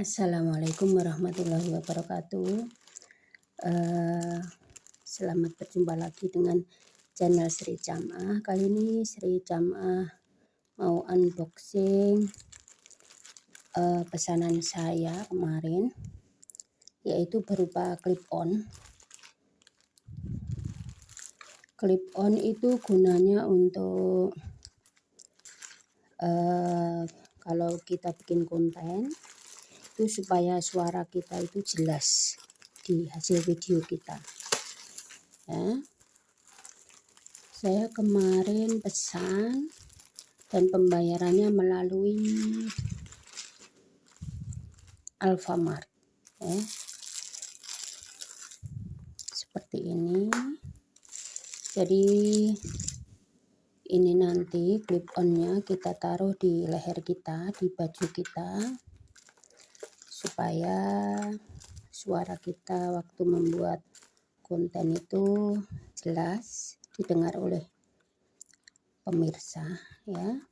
Assalamualaikum warahmatullahi wabarakatuh. Uh, selamat berjumpa lagi dengan channel Sri Camah. Kali ini Sri Camah mau unboxing uh, pesanan saya kemarin, yaitu berupa clip on. Clip on itu gunanya untuk uh, kalau kita bikin konten itu supaya suara kita itu jelas di hasil video kita. Ya. Saya kemarin pesan dan pembayarannya melalui Alfamart ya. Seperti ini. Jadi ini nanti clip onnya kita taruh di leher kita di baju kita supaya suara kita waktu membuat konten itu jelas didengar oleh pemirsa ya.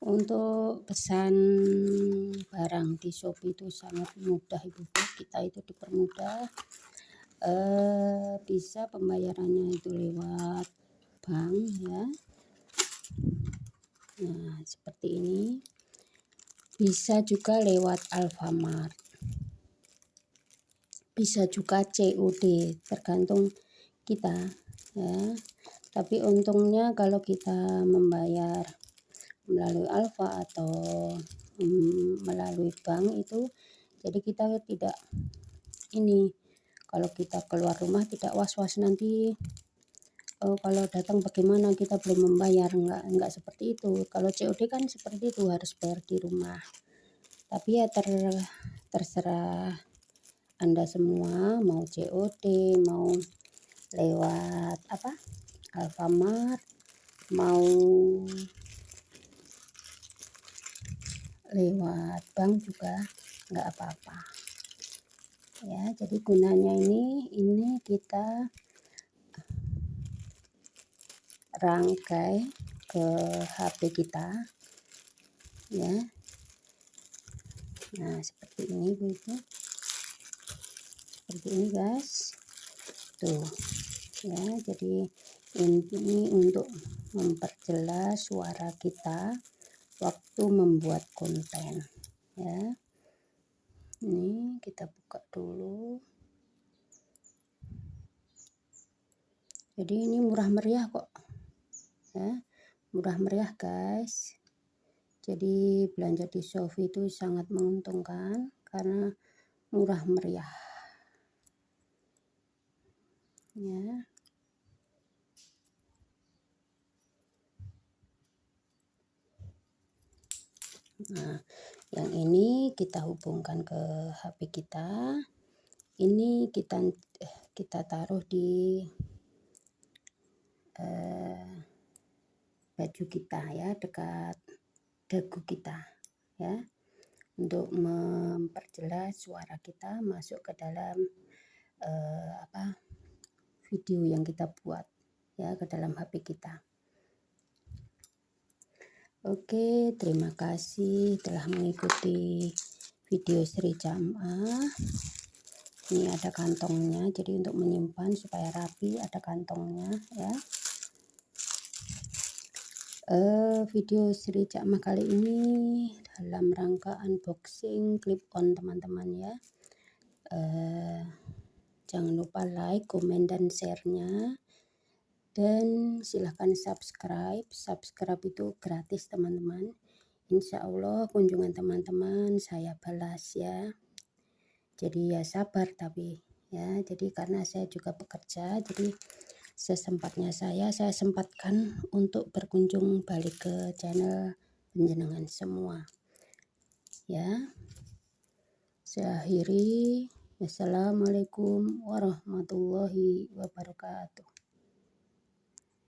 Untuk pesan barang di Shopee itu sangat mudah ibu. Kita itu dipermudah eh, bisa pembayarannya itu lewat bank ya nah seperti ini. Bisa juga lewat Alfamart. Bisa juga COD tergantung kita ya. Tapi untungnya kalau kita membayar melalui Alfa atau mm, melalui bank itu jadi kita tidak ini kalau kita keluar rumah tidak was-was nanti oh, kalau datang bagaimana? Kita belum membayar. Enggak enggak seperti itu. Kalau COD kan seperti itu harus bayar di rumah. Tapi ya ter, terserah anda semua. Mau COD mau lewat apa? Alfamart mau lewat bank juga nggak apa-apa. Ya jadi gunanya ini ini kita rangkai ke HP kita ya. Nah seperti ini begitu seperti ini guys. Tuh ya. Jadi ini untuk memperjelas suara kita waktu membuat konten ya. Ini kita buka dulu. Jadi ini murah meriah kok ya. Murah meriah guys. Jadi belanja di Shopee itu sangat menguntungkan karena murah meriah. Ya. Nah, yang ini kita hubungkan ke HP kita. Ini kita eh, kita taruh di eh, baju kita ya, dekat dagu kita ya. Untuk memperjelas suara kita masuk ke dalam eh, apa video yang kita buat ya ke dalam HP kita. Oke, terima kasih telah mengikuti video Sri Jam'ah. Ini ada kantongnya, jadi untuk menyimpan supaya rapi ada kantongnya ya. Uh, video Sri Jam'ah kali ini dalam rangka unboxing clip on teman-teman ya. Uh, jangan lupa like, komen, dan share-nya. Dan silahkan subscribe. Subscribe itu gratis teman-teman. Insya Allah kunjungan teman-teman saya balas ya. Jadi ya sabar tapi ya. Jadi karena saya juga bekerja jadi sesempatnya saya saya sempatkan untuk berkunjung balik ke channel penjenengan semua. Ya. Saya akhiri. Assalamualaikum warahmatullahi wabarakatuh